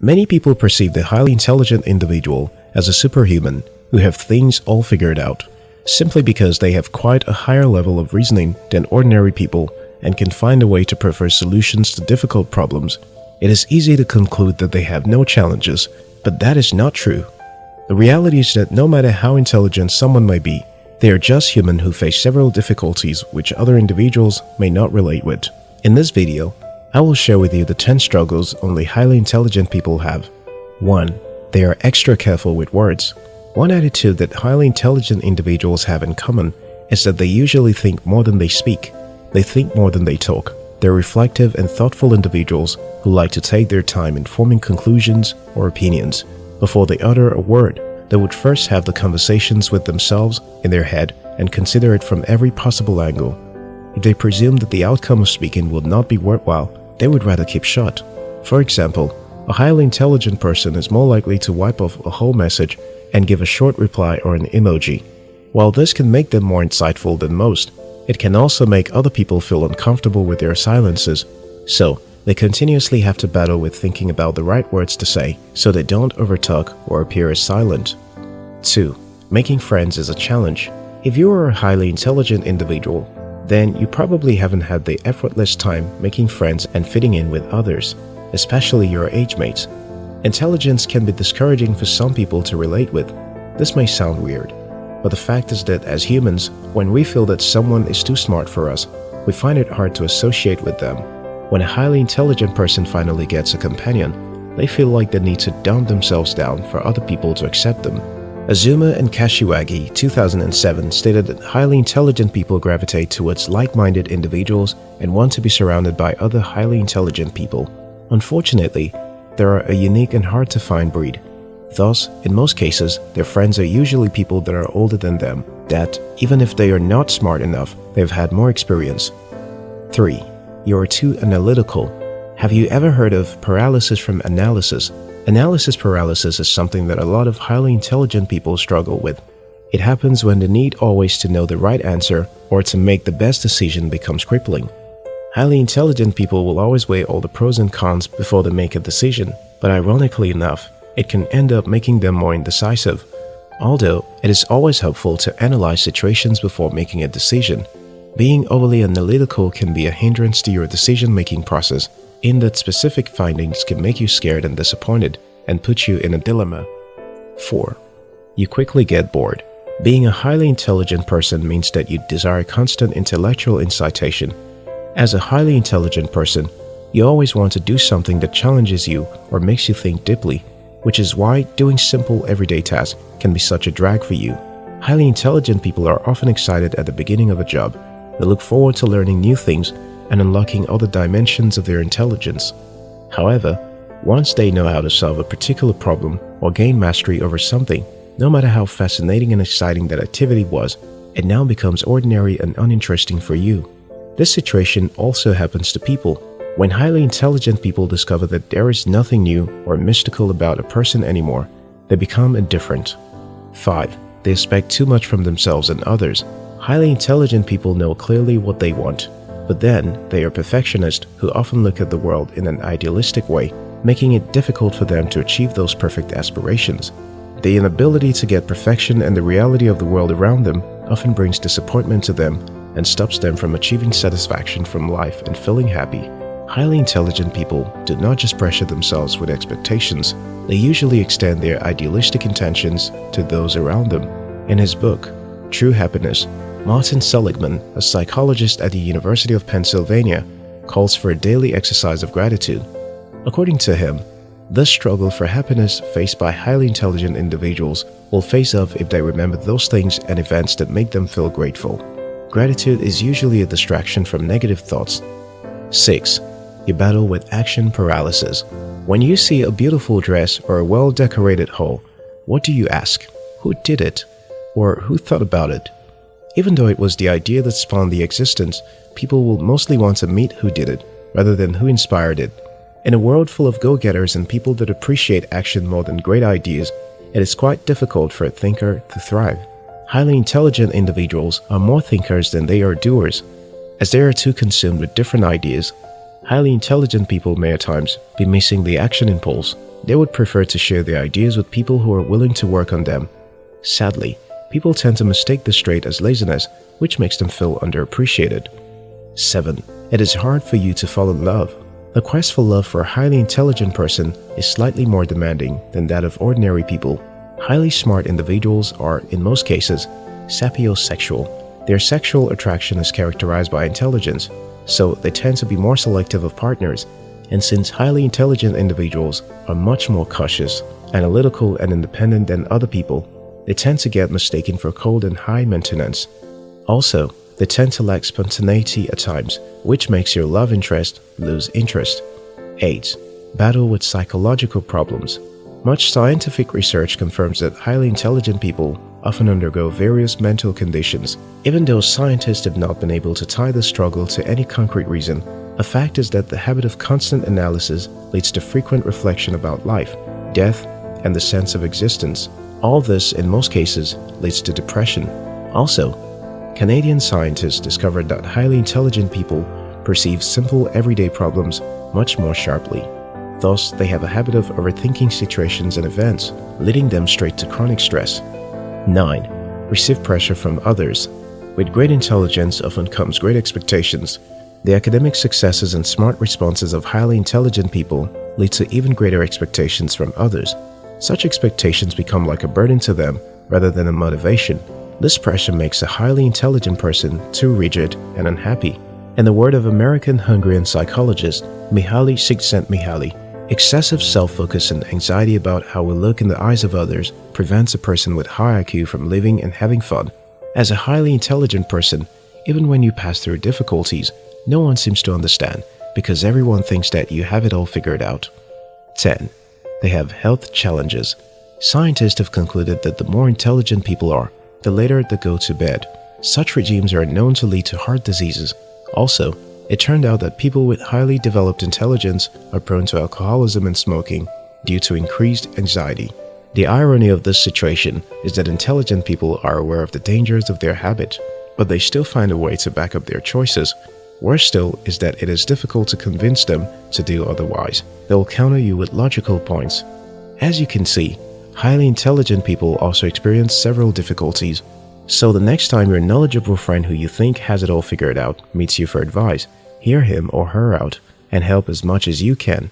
Many people perceive the highly intelligent individual as a superhuman who have things all figured out, simply because they have quite a higher level of reasoning than ordinary people and can find a way to prefer solutions to difficult problems. It is easy to conclude that they have no challenges, but that is not true. The reality is that no matter how intelligent someone may be, they are just human who face several difficulties which other individuals may not relate with. In this video, I will share with you the 10 struggles only highly intelligent people have. 1. They are extra careful with words. One attitude that highly intelligent individuals have in common is that they usually think more than they speak. They think more than they talk. They're reflective and thoughtful individuals who like to take their time in forming conclusions or opinions. Before they utter a word, they would first have the conversations with themselves in their head and consider it from every possible angle. They presume that the outcome of speaking will not be worthwhile, they would rather keep shut. For example, a highly intelligent person is more likely to wipe off a whole message and give a short reply or an emoji. While this can make them more insightful than most, it can also make other people feel uncomfortable with their silences. So, they continuously have to battle with thinking about the right words to say so they don't overtalk or appear as silent. 2. Making friends is a challenge. If you are a highly intelligent individual, then you probably haven't had the effortless time making friends and fitting in with others, especially your age mates. Intelligence can be discouraging for some people to relate with. This may sound weird, but the fact is that as humans, when we feel that someone is too smart for us, we find it hard to associate with them when a highly intelligent person finally gets a companion, they feel like they need to dumb themselves down for other people to accept them. Azuma and Kashiwagi 2007 stated that highly intelligent people gravitate towards like-minded individuals and want to be surrounded by other highly intelligent people. Unfortunately, they are a unique and hard-to-find breed. Thus, in most cases, their friends are usually people that are older than them, that, even if they are not smart enough, they've had more experience. 3 you're too analytical. Have you ever heard of paralysis from analysis? Analysis paralysis is something that a lot of highly intelligent people struggle with. It happens when the need always to know the right answer or to make the best decision becomes crippling. Highly intelligent people will always weigh all the pros and cons before they make a decision, but ironically enough, it can end up making them more indecisive. Although, it is always helpful to analyze situations before making a decision, being overly analytical can be a hindrance to your decision-making process in that specific findings can make you scared and disappointed and put you in a dilemma. 4. You quickly get bored. Being a highly intelligent person means that you desire constant intellectual incitation. As a highly intelligent person, you always want to do something that challenges you or makes you think deeply, which is why doing simple everyday tasks can be such a drag for you. Highly intelligent people are often excited at the beginning of a job they look forward to learning new things and unlocking other dimensions of their intelligence. However, once they know how to solve a particular problem or gain mastery over something, no matter how fascinating and exciting that activity was, it now becomes ordinary and uninteresting for you. This situation also happens to people. When highly intelligent people discover that there is nothing new or mystical about a person anymore, they become indifferent. 5. They expect too much from themselves and others Highly intelligent people know clearly what they want, but then they are perfectionists who often look at the world in an idealistic way, making it difficult for them to achieve those perfect aspirations. The inability to get perfection and the reality of the world around them often brings disappointment to them and stops them from achieving satisfaction from life and feeling happy. Highly intelligent people do not just pressure themselves with expectations, they usually extend their idealistic intentions to those around them. In his book, True Happiness, Martin Seligman, a psychologist at the University of Pennsylvania, calls for a daily exercise of gratitude. According to him, this struggle for happiness faced by highly intelligent individuals will face off if they remember those things and events that make them feel grateful. Gratitude is usually a distraction from negative thoughts. 6. You battle with action paralysis. When you see a beautiful dress or a well-decorated hall, what do you ask? Who did it? Or who thought about it? Even though it was the idea that spawned the existence, people will mostly want to meet who did it, rather than who inspired it. In a world full of go-getters and people that appreciate action more than great ideas, it is quite difficult for a thinker to thrive. Highly intelligent individuals are more thinkers than they are doers, as they are too consumed with different ideas. Highly intelligent people may at times be missing the action impulse. They would prefer to share their ideas with people who are willing to work on them. Sadly, people tend to mistake this trait as laziness, which makes them feel underappreciated. 7. It is hard for you to fall in love. The quest for love for a highly intelligent person is slightly more demanding than that of ordinary people. Highly smart individuals are, in most cases, sapiosexual. Their sexual attraction is characterized by intelligence, so they tend to be more selective of partners. And since highly intelligent individuals are much more cautious, analytical, and independent than other people, they tend to get mistaken for cold and high maintenance. Also, they tend to lack spontaneity at times, which makes your love interest lose interest. 8. Battle with psychological problems. Much scientific research confirms that highly intelligent people often undergo various mental conditions. Even though scientists have not been able to tie the struggle to any concrete reason, a fact is that the habit of constant analysis leads to frequent reflection about life, death, and the sense of existence. All this, in most cases, leads to depression. Also, Canadian scientists discovered that highly intelligent people perceive simple everyday problems much more sharply. Thus, they have a habit of overthinking situations and events, leading them straight to chronic stress. 9. Receive pressure from others. With great intelligence often comes great expectations. The academic successes and smart responses of highly intelligent people lead to even greater expectations from others. Such expectations become like a burden to them rather than a motivation. This pressure makes a highly intelligent person too rigid and unhappy. In the word of American Hungarian psychologist Mihaly Csikszentmihalyi, excessive self-focus and anxiety about how we look in the eyes of others prevents a person with high IQ from living and having fun. As a highly intelligent person, even when you pass through difficulties, no one seems to understand because everyone thinks that you have it all figured out. 10. They have health challenges. Scientists have concluded that the more intelligent people are, the later they go to bed. Such regimes are known to lead to heart diseases. Also, it turned out that people with highly developed intelligence are prone to alcoholism and smoking due to increased anxiety. The irony of this situation is that intelligent people are aware of the dangers of their habit, but they still find a way to back up their choices. Worse still is that it is difficult to convince them to do otherwise. They will counter you with logical points. As you can see, Highly intelligent people also experience several difficulties. So the next time your knowledgeable friend who you think has it all figured out meets you for advice, hear him or her out and help as much as you can.